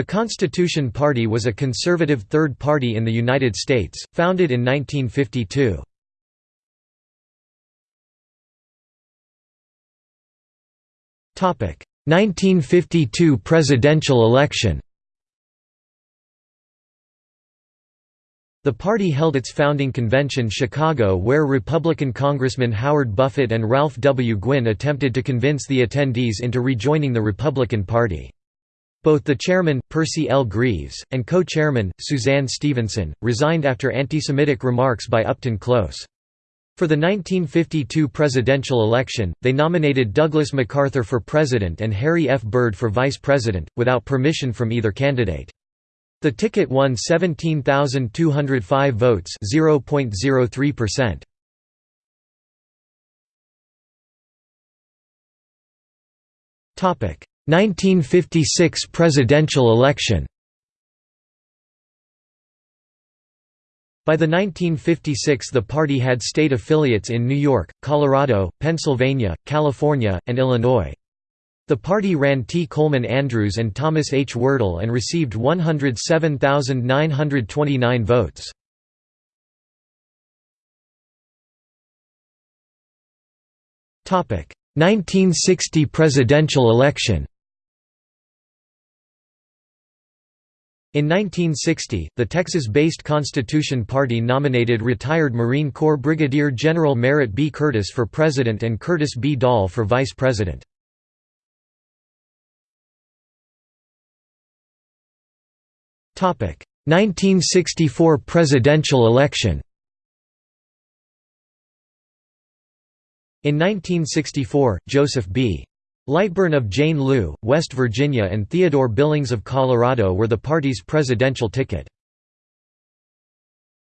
The Constitution Party was a conservative third party in the United States, founded in 1952. 1952 presidential election The party held its founding convention Chicago where Republican Congressman Howard Buffett and Ralph W. Gwinn attempted to convince the attendees into rejoining the Republican Party. Both the chairman, Percy L. Greaves, and co-chairman, Suzanne Stevenson, resigned after anti-Semitic remarks by Upton Close. For the 1952 presidential election, they nominated Douglas MacArthur for president and Harry F. Byrd for vice president, without permission from either candidate. The ticket won 17,205 votes 0.03%. Topic 1956 presidential election By the 1956 the party had state affiliates in New York, Colorado, Pennsylvania, California, and Illinois. The party ran T. Coleman Andrews and Thomas H. Werdel and received 107,929 votes. Topic 1960 presidential election In 1960, the Texas-based Constitution Party nominated retired Marine Corps Brigadier General Merritt B. Curtis for president and Curtis B. Dahl for vice president. Topic: 1964 presidential election In 1964, Joseph B. Lightburn of Jane Lew, West Virginia and Theodore Billings of Colorado were the party's presidential ticket.